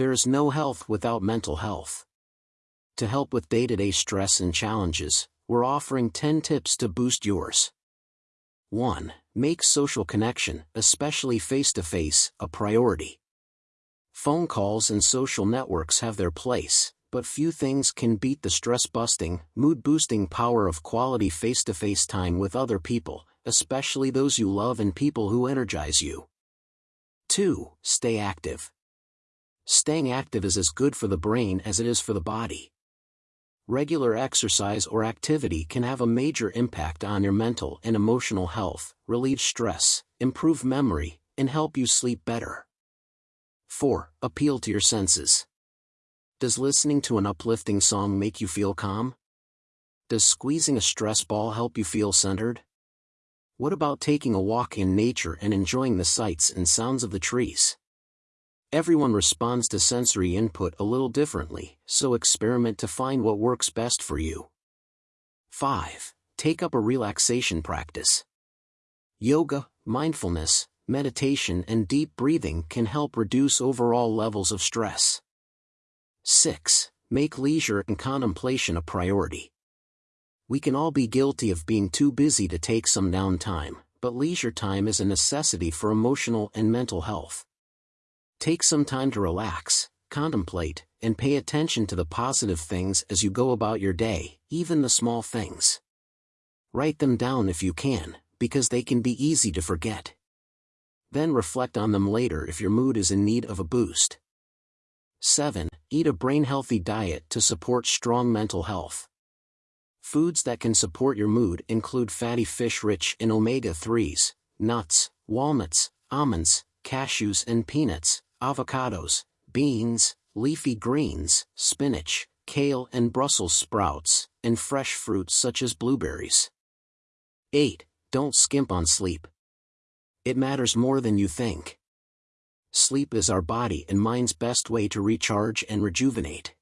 There is no health without mental health. To help with day-to-day stress and challenges, we're offering 10 tips to boost yours. 1. Make social connection, especially face-to-face, a priority. Phone calls and social networks have their place, but few things can beat the stress-busting, mood-boosting power of quality face-to-face time with other people, especially those you love and people who energize you. 2. Stay active. Staying active is as good for the brain as it is for the body. Regular exercise or activity can have a major impact on your mental and emotional health, relieve stress, improve memory, and help you sleep better. 4. Appeal to your senses. Does listening to an uplifting song make you feel calm? Does squeezing a stress ball help you feel centered? What about taking a walk in nature and enjoying the sights and sounds of the trees? Everyone responds to sensory input a little differently, so experiment to find what works best for you. 5. Take up a relaxation practice. Yoga, mindfulness, meditation and deep breathing can help reduce overall levels of stress. 6. Make leisure and contemplation a priority. We can all be guilty of being too busy to take some downtime, but leisure time is a necessity for emotional and mental health. Take some time to relax, contemplate, and pay attention to the positive things as you go about your day, even the small things. Write them down if you can, because they can be easy to forget. Then reflect on them later if your mood is in need of a boost. 7. Eat a brain-healthy diet to support strong mental health. Foods that can support your mood include fatty fish rich in omega-3s, nuts, walnuts, almonds, cashews and peanuts, avocados, beans, leafy greens, spinach, kale and Brussels sprouts, and fresh fruits such as blueberries. 8. Don't skimp on sleep. It matters more than you think sleep is our body and mind's best way to recharge and rejuvenate.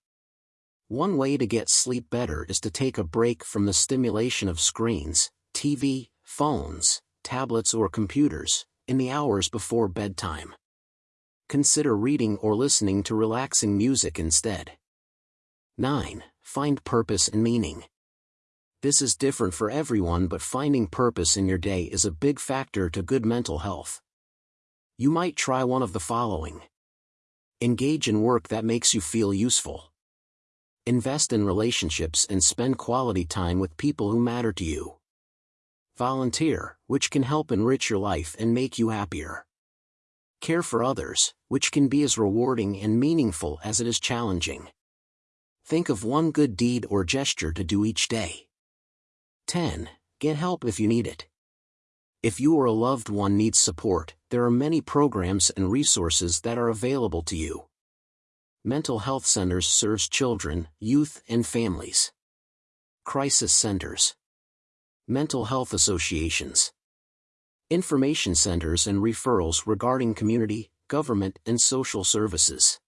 One way to get sleep better is to take a break from the stimulation of screens, TV, phones, tablets or computers, in the hours before bedtime. Consider reading or listening to relaxing music instead. 9. Find purpose and meaning. This is different for everyone but finding purpose in your day is a big factor to good mental health you might try one of the following. Engage in work that makes you feel useful. Invest in relationships and spend quality time with people who matter to you. Volunteer, which can help enrich your life and make you happier. Care for others, which can be as rewarding and meaningful as it is challenging. Think of one good deed or gesture to do each day. 10. Get help if you need it. If you or a loved one needs support, there are many programs and resources that are available to you. Mental health centers serves children, youth and families. Crisis centers. Mental health associations. Information centers and referrals regarding community, government and social services.